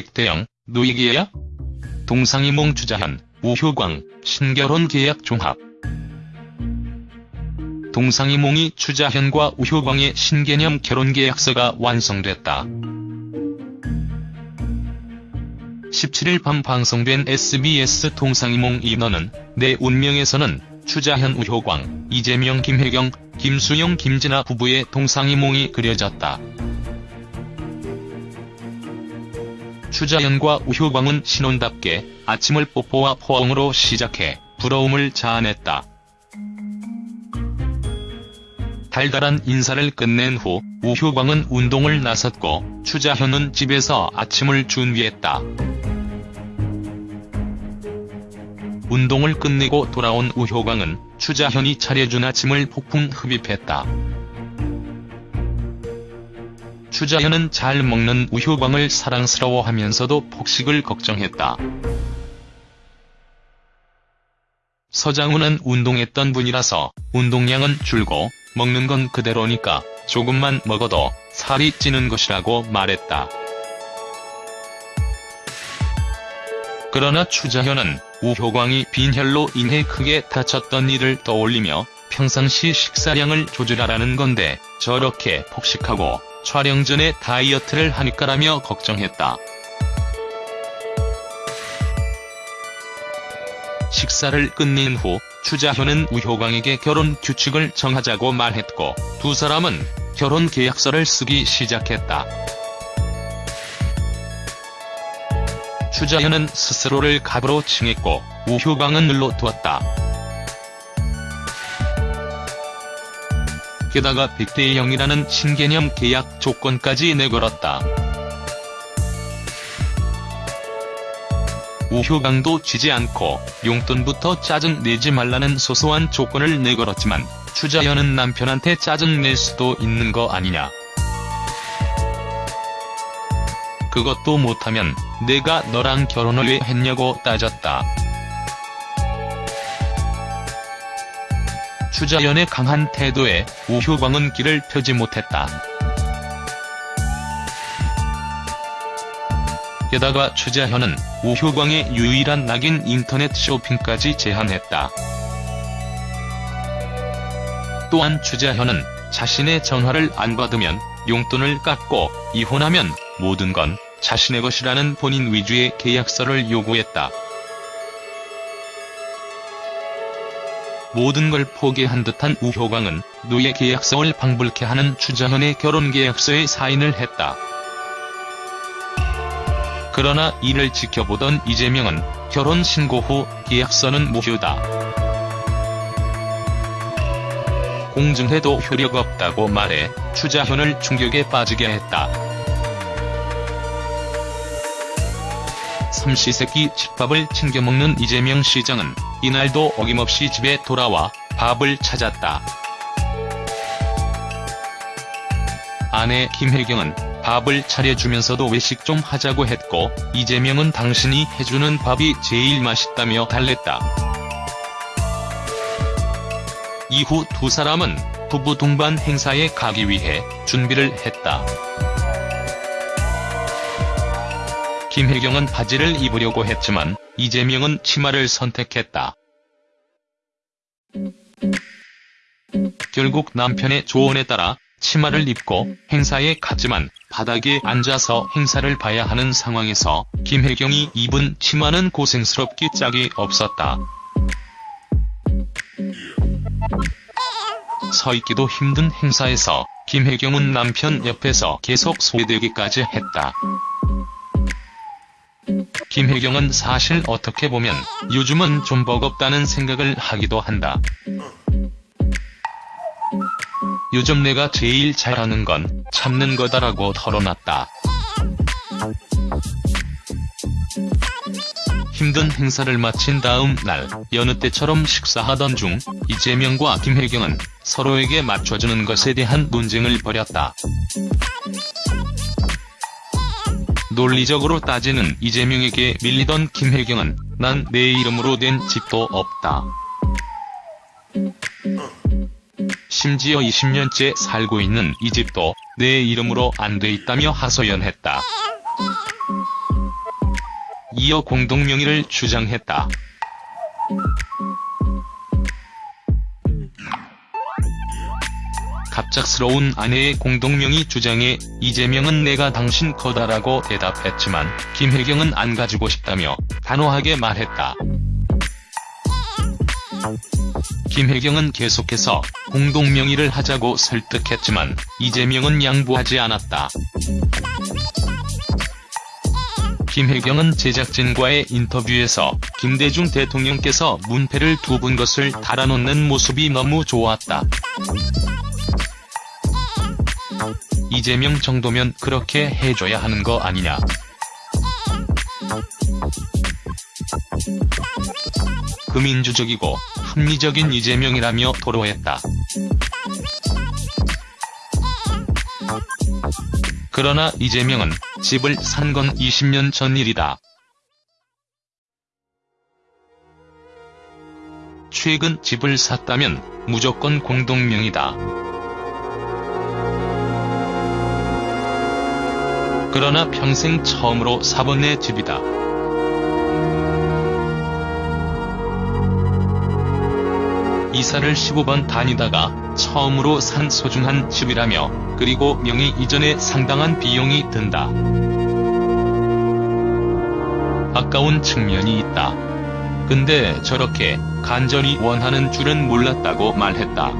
백대영, 노이기야? 동상이몽 주자현, 우효광, 신결혼 계약 종합. 동상이몽이 추자현과 우효광의 신개념 결혼계약서가 완성됐다. 17일 밤 방송된 SBS 동상이몽 인원은 내 운명에서는 추자현 우효광, 이재명 김혜경, 김수영 김진아 부부의 동상이몽이 그려졌다. 추자현과 우효광은 신혼답게 아침을 뽀뽀와 포옹으로 시작해 부러움을 자아냈다. 달달한 인사를 끝낸 후 우효광은 운동을 나섰고 추자현은 집에서 아침을 준비했다. 운동을 끝내고 돌아온 우효광은 추자현이 차려준 아침을 폭풍 흡입했다. 추자현은 잘 먹는 우효광을 사랑스러워하면서도 폭식을 걱정했다. 서장훈은 운동했던 분이라서 운동량은 줄고 먹는 건 그대로니까 조금만 먹어도 살이 찌는 것이라고 말했다. 그러나 추자현은 우효광이 빈혈로 인해 크게 다쳤던 일을 떠올리며 평상시 식사량을 조절하라는 건데 저렇게 폭식하고 촬영 전에 다이어트를 하니까라며 걱정했다. 식사를 끝낸 후 추자현은 우효광에게 결혼 규칙을 정하자고 말했고 두 사람은 결혼 계약서를 쓰기 시작했다. 추자현은 스스로를 갑으로 칭했고 우효광은 늘로 두었다. 게다가 100대 0이라는 신개념 계약 조건까지 내걸었다. 우효광도 지지 않고 용돈부터 짜증 내지 말라는 소소한 조건을 내걸었지만 추자현은 남편한테 짜증 낼 수도 있는 거 아니냐. 그것도 못하면 내가 너랑 결혼을 왜 했냐고 따졌다. 추자연의 강한 태도에 우효광은 길을 펴지 못했다. 게다가 추자현은 우효광의 유일한 낙인 인터넷 쇼핑까지 제한했다. 또한 추자현은 자신의 전화를 안 받으면 용돈을 깎고 이혼하면 모든 건 자신의 것이라는 본인 위주의 계약서를 요구했다. 모든 걸 포기한 듯한 우효광은 노예 계약서를 방불케 하는 추자현의 결혼 계약서에 사인을 했다. 그러나 이를 지켜보던 이재명은 결혼 신고 후 계약서는 무효다. 공증해도 효력 없다고 말해 추자현을 충격에 빠지게 했다. 삼시세끼 집밥을 챙겨 먹는 이재명 시장은 이날도 어김없이 집에 돌아와 밥을 찾았다. 아내 김혜경은 밥을 차려주면서도 외식 좀 하자고 했고 이재명은 당신이 해주는 밥이 제일 맛있다며 달랬다. 이후 두 사람은 부부 동반 행사에 가기 위해 준비를 했다. 김혜경은 바지를 입으려고 했지만 이재명은 치마를 선택했다. 결국 남편의 조언에 따라 치마를 입고 행사에 갔지만 바닥에 앉아서 행사를 봐야 하는 상황에서 김혜경이 입은 치마는 고생스럽기 짝이 없었다. 서 있기도 힘든 행사에서 김혜경은 남편 옆에서 계속 소외되기까지 했다. 김혜경은 사실 어떻게 보면 요즘은 좀 버겁다는 생각을 하기도 한다. 요즘 내가 제일 잘하는 건 참는 거다라고 털어놨다. 힘든 행사를 마친 다음 날 여느 때처럼 식사하던 중 이재명과 김혜경은 서로에게 맞춰주는 것에 대한 논쟁을 벌였다. 논리적으로 따지는 이재명에게 밀리던 김혜경은 난 내 이름으로 된 집도 없다. 심지어 20년째 살고 있는 이 집도 내 이름으로 안 돼 있다며 하소연했다. 이어 공동명의를 주장했다. 갑작스러운 아내의 공동명의 주장에 이재명은 내가 당신 거다라고 대답했지만 김혜경은 안 가지고 싶다며 단호하게 말했다. 김혜경은 계속해서 공동명의를 하자고 설득했지만 이재명은 양보하지 않았다. 김혜경은 제작진과의 인터뷰에서 김대중 대통령께서 문패를 두 분 것을 달아놓는 모습이 너무 좋았다. 이재명 정도면 그렇게 해줘야 하는 거 아니냐. 금민주적이고 합리적인 이재명이라며 토로했다. 그러나 이재명은 집을 산 건 20년 전 일이다. 최근 집을 샀다면 무조건 공동명이다. 그러나 평생 처음으로 사본 내 집이다. 이사를 15번 다니다가 처음으로 산 소중한 집이라며 그리고 명의 이전에 상당한 비용이 든다. 아까운 측면이 있다. 근데 저렇게 간절히 원하는 줄은 몰랐다고 말했다.